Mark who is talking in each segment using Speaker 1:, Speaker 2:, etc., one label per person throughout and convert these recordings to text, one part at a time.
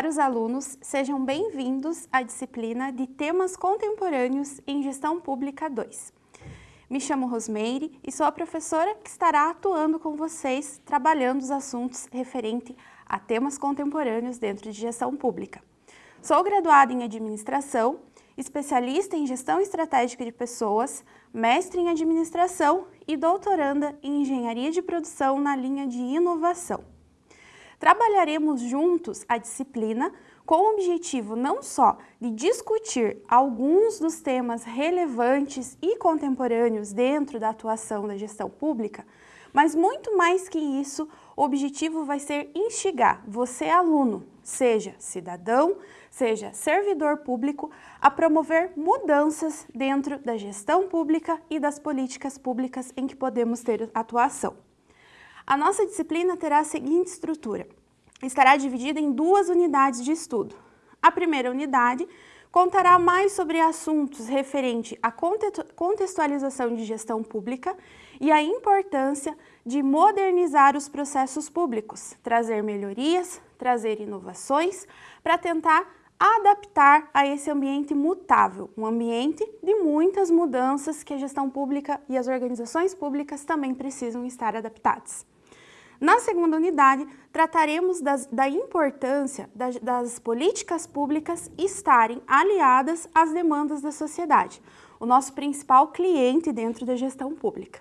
Speaker 1: Caros alunos, sejam bem-vindos à disciplina de Temas Contemporâneos em Gestão Pública 2. Me chamo Rosmeire e sou a professora que estará atuando com vocês, trabalhando os assuntos referentes a temas contemporâneos dentro de gestão pública. Sou graduada em Administração, especialista em Gestão Estratégica de Pessoas, mestre em Administração e doutoranda em Engenharia de Produção na linha de Inovação. Trabalharemos juntos a disciplina com o objetivo não só de discutir alguns dos temas relevantes e contemporâneos dentro da atuação da gestão pública, mas muito mais que isso, o objetivo vai ser instigar você, aluno, seja cidadão, seja servidor público, a promover mudanças dentro da gestão pública e das políticas públicas em que podemos ter atuação. A nossa disciplina terá a seguinte estrutura. Estará dividida em duas unidades de estudo. A primeira unidade contará mais sobre assuntos referentes à contextualização de gestão pública e a importância de modernizar os processos públicos, trazer melhorias, trazer inovações para tentar adaptar a esse ambiente mutável, um ambiente de muitas mudanças que a gestão pública e as organizações públicas também precisam estar adaptadas. Na segunda unidade, trataremos das, da importância das, das políticas públicas estarem aliadas às demandas da sociedade, o nosso principal cliente dentro da gestão pública.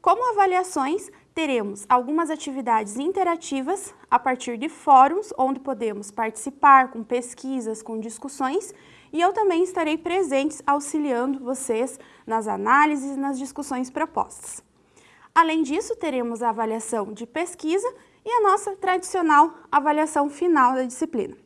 Speaker 1: Como avaliações, teremos algumas atividades interativas a partir de fóruns, onde podemos participar com pesquisas, com discussões, e eu também estarei presente auxiliando vocês nas análises e nas discussões propostas. Além disso, teremos a avaliação de pesquisa e a nossa tradicional avaliação final da disciplina.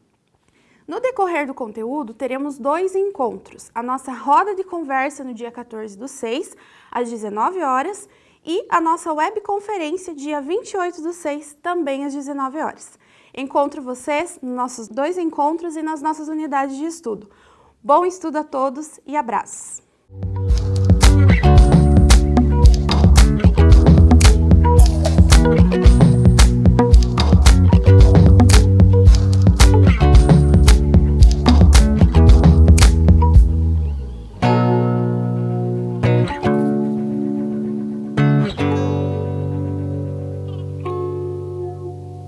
Speaker 1: No decorrer do conteúdo, teremos dois encontros, a nossa roda de conversa no dia 14 do 6, às 19 horas, e a nossa webconferência dia 28 do 6, também às 19 horas. Encontro vocês nos nossos dois encontros e nas nossas unidades de estudo. Bom estudo a todos e abraços!